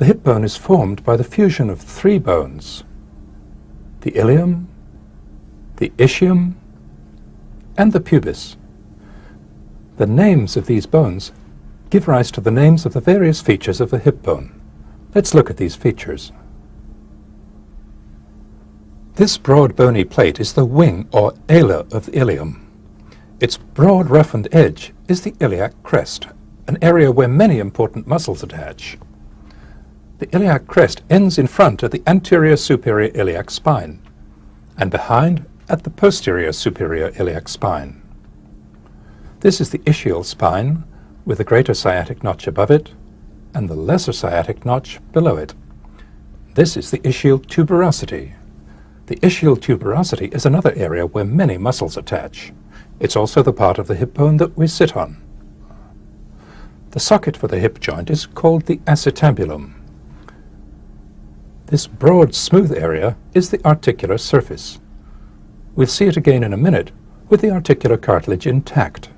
The hip bone is formed by the fusion of three bones, the ilium, the ischium, and the pubis. The names of these bones give rise to the names of the various features of the hip bone. Let's look at these features. This broad bony plate is the wing or ala of the ilium. Its broad roughened edge is the iliac crest, an area where many important muscles attach. The iliac crest ends in front at the anterior superior iliac spine, and behind at the posterior superior iliac spine. This is the ischial spine, with the greater sciatic notch above it, and the lesser sciatic notch below it. This is the ischial tuberosity. The ischial tuberosity is another area where many muscles attach. It's also the part of the hip bone that we sit on. The socket for the hip joint is called the acetabulum. This broad, smooth area is the articular surface. We'll see it again in a minute with the articular cartilage intact.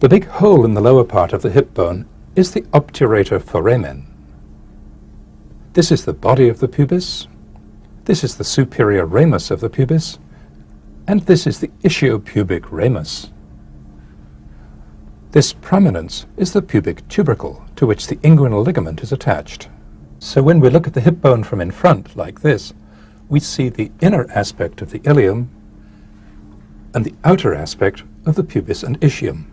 The big hole in the lower part of the hip bone is the obturator foramen. This is the body of the pubis, this is the superior ramus of the pubis, and this is the ischiopubic ramus. This prominence is the pubic tubercle, to which the inguinal ligament is attached. So when we look at the hip bone from in front, like this, we see the inner aspect of the ilium and the outer aspect of the pubis and ischium.